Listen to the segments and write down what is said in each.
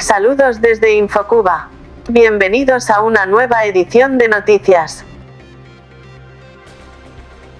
Saludos desde Infocuba. Bienvenidos a una nueva edición de noticias.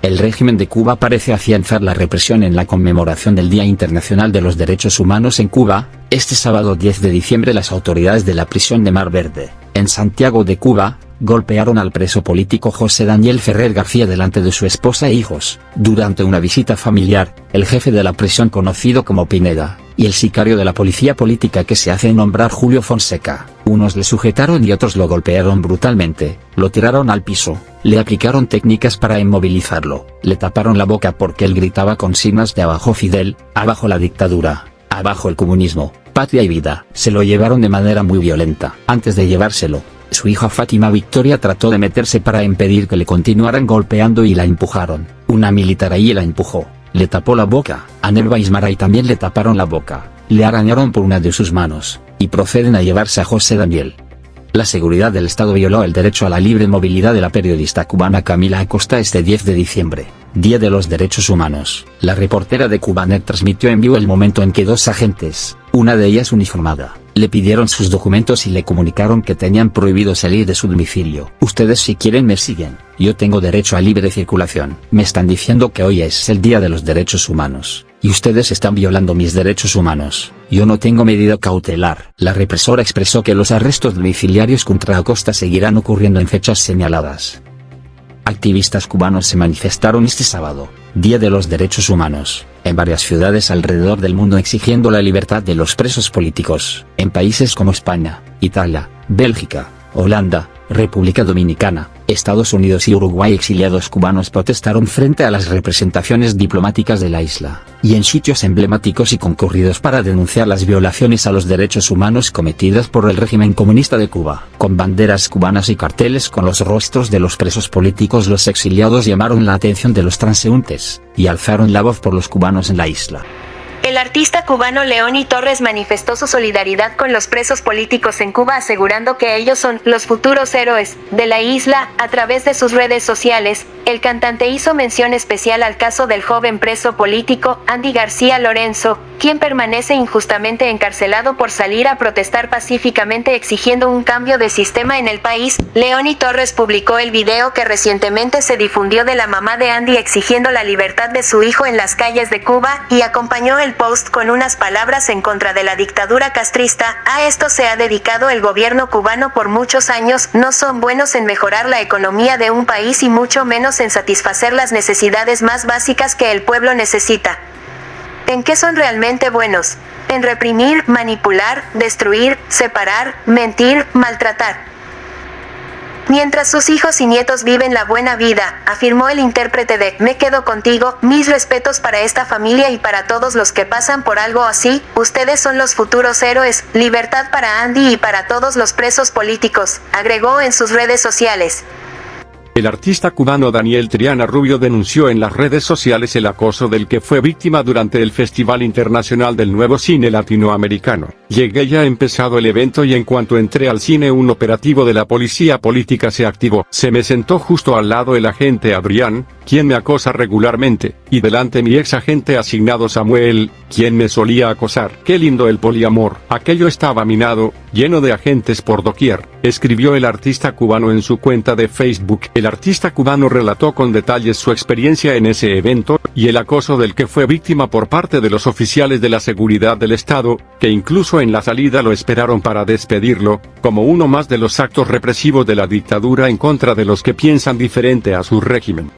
El régimen de Cuba parece afianzar la represión en la conmemoración del Día Internacional de los Derechos Humanos en Cuba. Este sábado 10 de diciembre las autoridades de la prisión de Mar Verde, en Santiago de Cuba, golpearon al preso político José Daniel Ferrer García delante de su esposa e hijos. Durante una visita familiar, el jefe de la prisión conocido como Pineda, y el sicario de la policía política que se hace nombrar Julio Fonseca, unos le sujetaron y otros lo golpearon brutalmente, lo tiraron al piso, le aplicaron técnicas para inmovilizarlo, le taparon la boca porque él gritaba consignas de abajo Fidel, abajo la dictadura, abajo el comunismo, patria y vida. Se lo llevaron de manera muy violenta. Antes de llevárselo, su hija Fátima Victoria trató de meterse para impedir que le continuaran golpeando y la empujaron. Una militar ahí la empujó, le tapó la boca, a Nelva Ismaray también le taparon la boca, le arañaron por una de sus manos, y proceden a llevarse a José Daniel. La seguridad del Estado violó el derecho a la libre movilidad de la periodista cubana Camila Acosta este 10 de diciembre, Día de los Derechos Humanos. La reportera de Cubanet transmitió en vivo el momento en que dos agentes, una de ellas uniformada, le pidieron sus documentos y le comunicaron que tenían prohibido salir de su domicilio. Ustedes si quieren me siguen, yo tengo derecho a libre circulación. Me están diciendo que hoy es el Día de los Derechos Humanos, y ustedes están violando mis derechos humanos. Yo no tengo medida cautelar. La represora expresó que los arrestos domiciliarios contra Acosta seguirán ocurriendo en fechas señaladas. Activistas cubanos se manifestaron este sábado, Día de los Derechos Humanos, en varias ciudades alrededor del mundo exigiendo la libertad de los presos políticos, en países como España, Italia, Bélgica, Holanda, República Dominicana, Estados Unidos y Uruguay exiliados cubanos protestaron frente a las representaciones diplomáticas de la isla, y en sitios emblemáticos y concurridos para denunciar las violaciones a los derechos humanos cometidas por el régimen comunista de Cuba. Con banderas cubanas y carteles con los rostros de los presos políticos los exiliados llamaron la atención de los transeúntes, y alzaron la voz por los cubanos en la isla. Artista cubano Leoni Torres manifestó su solidaridad con los presos políticos en Cuba asegurando que ellos son los futuros héroes de la isla. A través de sus redes sociales, el cantante hizo mención especial al caso del joven preso político Andy García Lorenzo, quien permanece injustamente encarcelado por salir a protestar pacíficamente exigiendo un cambio de sistema en el país. Leoni Torres publicó el video que recientemente se difundió de la mamá de Andy exigiendo la libertad de su hijo en las calles de Cuba y acompañó el con unas palabras en contra de la dictadura castrista, a esto se ha dedicado el gobierno cubano por muchos años, no son buenos en mejorar la economía de un país y mucho menos en satisfacer las necesidades más básicas que el pueblo necesita. ¿En qué son realmente buenos? En reprimir, manipular, destruir, separar, mentir, maltratar. Mientras sus hijos y nietos viven la buena vida, afirmó el intérprete de Me quedo contigo, mis respetos para esta familia y para todos los que pasan por algo así, ustedes son los futuros héroes, libertad para Andy y para todos los presos políticos, agregó en sus redes sociales. El artista cubano Daniel Triana Rubio denunció en las redes sociales el acoso del que fue víctima durante el Festival Internacional del Nuevo Cine Latinoamericano. Llegué ya empezado el evento y en cuanto entré al cine un operativo de la policía política se activó. Se me sentó justo al lado el agente Adrián, quien me acosa regularmente, y delante mi ex agente asignado Samuel, quien me solía acosar. Qué lindo el poliamor. Aquello estaba minado, lleno de agentes por doquier, escribió el artista cubano en su cuenta de Facebook. El artista cubano relató con detalles su experiencia en ese evento, y el acoso del que fue víctima por parte de los oficiales de la seguridad del Estado, que incluso en la salida lo esperaron para despedirlo, como uno más de los actos represivos de la dictadura en contra de los que piensan diferente a su régimen.